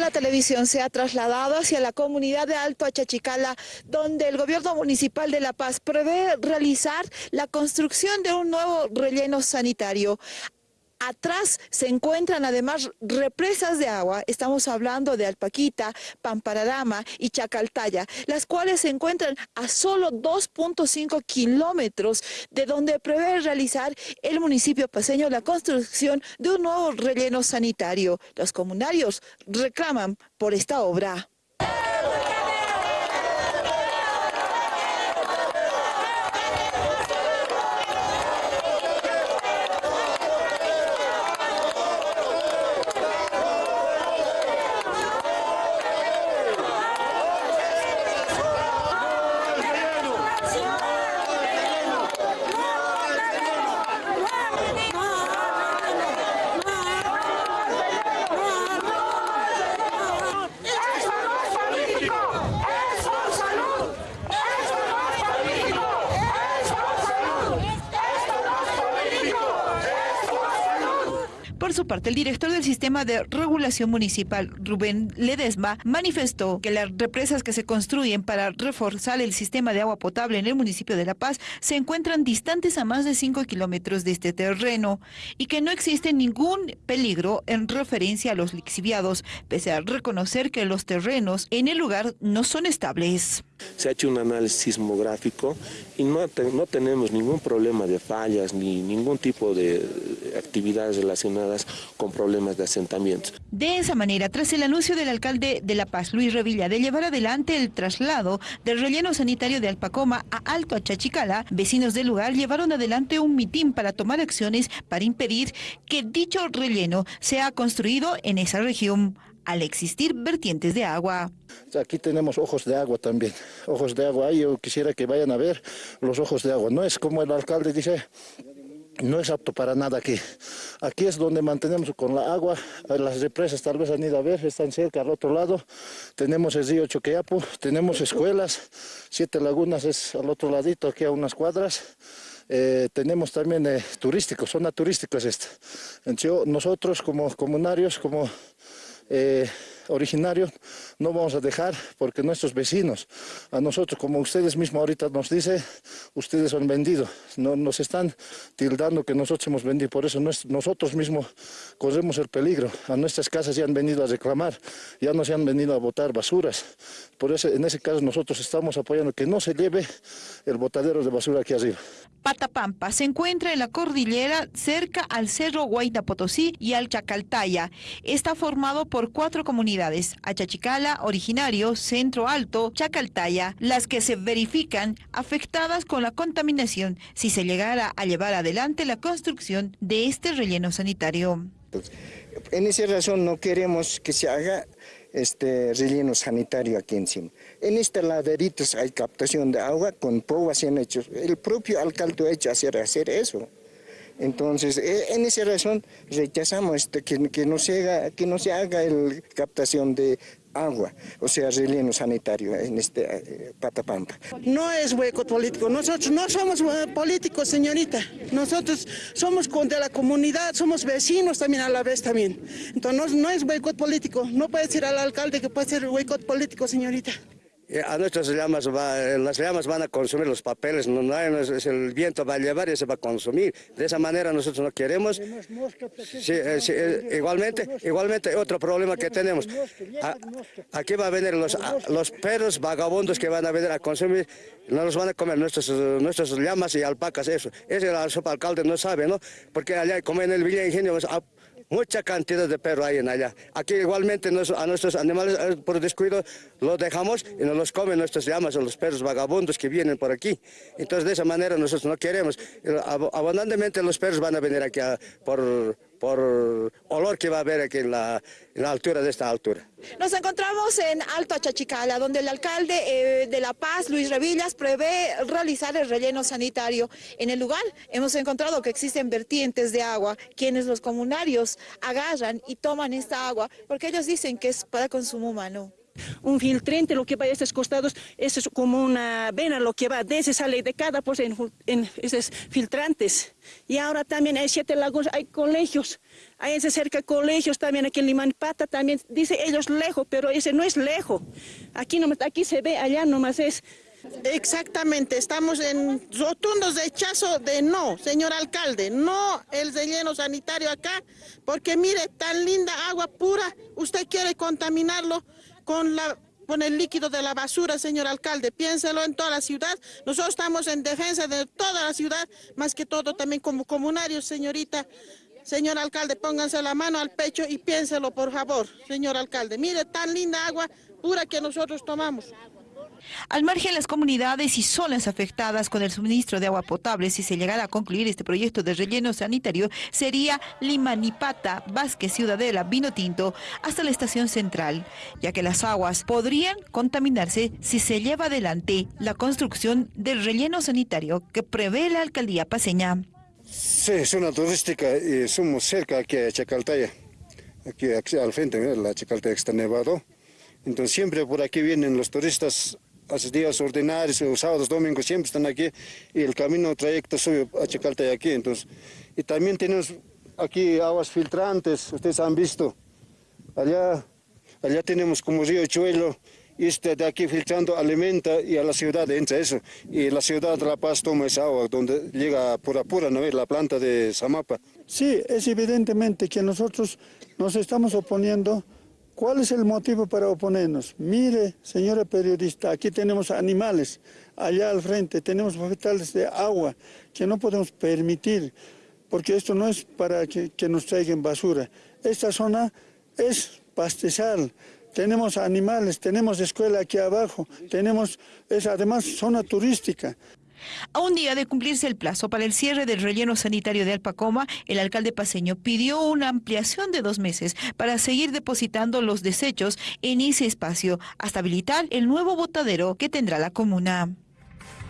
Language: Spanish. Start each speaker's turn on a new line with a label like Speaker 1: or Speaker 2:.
Speaker 1: La televisión se ha trasladado hacia la comunidad de Alto Achachicala, donde el gobierno municipal de La Paz prevé realizar la construcción de un nuevo relleno sanitario. Atrás se encuentran además represas de agua, estamos hablando de Alpaquita, Pampararama y Chacaltaya, las cuales se encuentran a solo 2.5 kilómetros de donde prevé realizar el municipio paseño la construcción de un nuevo relleno sanitario. Los comunarios reclaman por esta obra. Por su parte, el director del Sistema de Regulación Municipal, Rubén Ledesma, manifestó que las represas que se construyen para reforzar el sistema de agua potable en el municipio de La Paz se encuentran distantes a más de 5 kilómetros de este terreno y que no existe ningún peligro en referencia a los lixiviados, pese a reconocer que los terrenos en el lugar no son estables.
Speaker 2: Se ha hecho un análisis sismográfico y no, no tenemos ningún problema de fallas ni ningún tipo de actividades relacionadas con problemas de asentamientos.
Speaker 1: De esa manera, tras el anuncio del alcalde de La Paz, Luis Revilla, de llevar adelante el traslado del relleno sanitario de Alpacoma a Alto Achachicala, vecinos del lugar llevaron adelante un mitin para tomar acciones para impedir que dicho relleno sea construido en esa región al existir vertientes de agua.
Speaker 3: Aquí tenemos ojos de agua también, ojos de agua. Yo quisiera que vayan a ver los ojos de agua. No es como el alcalde dice, no es apto para nada aquí. Aquí es donde mantenemos con la agua, las represas tal vez han ido a ver, están cerca al otro lado. Tenemos el río Choqueapu, tenemos escuelas, Siete Lagunas es al otro ladito, aquí a unas cuadras. Eh, tenemos también eh, turísticos, zona turística es esta. Nosotros como comunarios, como eh, originarios no vamos a dejar porque nuestros vecinos, a nosotros, como ustedes mismos ahorita nos dicen, ustedes han vendido, no, nos están tildando que nosotros hemos vendido, por eso nosotros mismos corremos el peligro, a nuestras casas ya han venido a reclamar, ya no se han venido a botar basuras, por eso en ese caso nosotros estamos apoyando que no se lleve el botadero de basura aquí arriba.
Speaker 1: Patapampa se encuentra en la cordillera cerca al Cerro Guaita Potosí y al Chacaltaya. Está formado por cuatro comunidades, Achachicala, Originario, Centro Alto, Chacaltaya, las que se verifican afectadas con la contaminación si se llegara a llevar adelante la construcción de este relleno sanitario.
Speaker 4: En esa razón no queremos que se haga este relleno sanitario aquí encima. En este laderitos hay captación de agua con han hecho. El propio alcalde ha hecho hacer, hacer eso. Entonces, e, en esa razón rechazamos este, que, que, no se haga, que no se haga el captación de agua, o sea, relleno sanitario en este eh, Patapampa.
Speaker 5: No es hueco político, nosotros no somos eh, políticos, señorita. Nosotros somos de la comunidad, somos vecinos también a la vez también. Entonces no, es hueco político, no puede decir al alcalde que puede ser hueco político, señorita.
Speaker 6: Eh, a nuestras llamas, eh, las llamas van a consumir los papeles, no, el viento va a llevar y se va a consumir. De esa manera nosotros no queremos. Eh, igualmente, igualmente otro problema que tenemos. aquí va a venir los, los perros vagabundos que van a venir a consumir, no los van a comer nuestras, nuestras llamas y alpacas, eso. Ese el alcalde no sabe, ¿no? Porque allá, como en el Villa Ingenio, pues, mucha cantidad de perros hay en allá. Aquí igualmente a nuestros animales eh, por descuido los dejamos y nos los comen nuestras llamas o los perros vagabundos que vienen por aquí. Entonces de esa manera nosotros no queremos. Abundantemente los perros van a venir aquí por que va a haber aquí en la, altura de esta altura.
Speaker 1: Nos encontramos en Alto Achachicala, donde el alcalde eh, de La Paz, Luis Revillas, prevé realizar el relleno sanitario. En el lugar hemos encontrado que existen vertientes de agua, quienes los comunarios agarran y toman esta agua, porque ellos dicen que es para consumo humano.
Speaker 5: Un filtrante lo que va a estos costados es como una vena lo que va, de ese sale de cada pues en, en esos filtrantes. Y ahora también hay siete lagos, hay colegios, hay ese cerca colegios también aquí en Limanipata también, dice ellos lejos, pero ese no es lejos. Aquí, nomás, aquí se ve, allá nomás es.
Speaker 7: Exactamente, estamos en rotundos rechazo de no, señor alcalde, no el relleno sanitario acá, porque mire, tan linda agua pura, usted quiere contaminarlo con la con el líquido de la basura, señor alcalde. Piénselo en toda la ciudad. Nosotros estamos en defensa de toda la ciudad, más que todo también como comunarios, señorita. Señor alcalde, pónganse la mano al pecho y piénselo, por favor, señor alcalde. Mire, tan linda agua pura que nosotros tomamos.
Speaker 1: Al margen, las comunidades y zonas afectadas con el suministro de agua potable, si se llegara a concluir este proyecto de relleno sanitario, sería Limanipata, Vázquez, Ciudadela, Vino Tinto, hasta la estación central, ya que las aguas podrían contaminarse si se lleva adelante la construcción del relleno sanitario que prevé la alcaldía paseña.
Speaker 8: Sí, zona turística y somos cerca aquí a Chacaltaya, aquí, al frente, la Chacaltaya está nevado. Entonces siempre por aquí vienen los turistas hace días ordinarios, sábados, domingos, siempre están aquí y el camino trayecto sube a Chacaltaya aquí. Entonces, y también tenemos aquí aguas filtrantes, ustedes han visto. Allá, allá tenemos como río Chuelo, y este de aquí filtrando alimenta y a la ciudad entra eso. Y la ciudad de La Paz toma esa agua donde llega por apura, ¿no? La planta de Zamapa.
Speaker 9: Sí, es evidentemente que nosotros nos estamos oponiendo ¿Cuál es el motivo para oponernos? Mire, señora periodista, aquí tenemos animales, allá al frente tenemos vegetales de agua que no podemos permitir, porque esto no es para que, nos traigan basura. Esta zona es pastizal, tenemos animales, tenemos escuela aquí abajo, tenemos, es además zona turística.
Speaker 1: A un día de cumplirse el plazo para el cierre del relleno sanitario de Alpacoma, el alcalde paseño pidió una ampliación de dos meses para seguir depositando los desechos en ese espacio hasta habilitar el nuevo botadero que tendrá la comuna.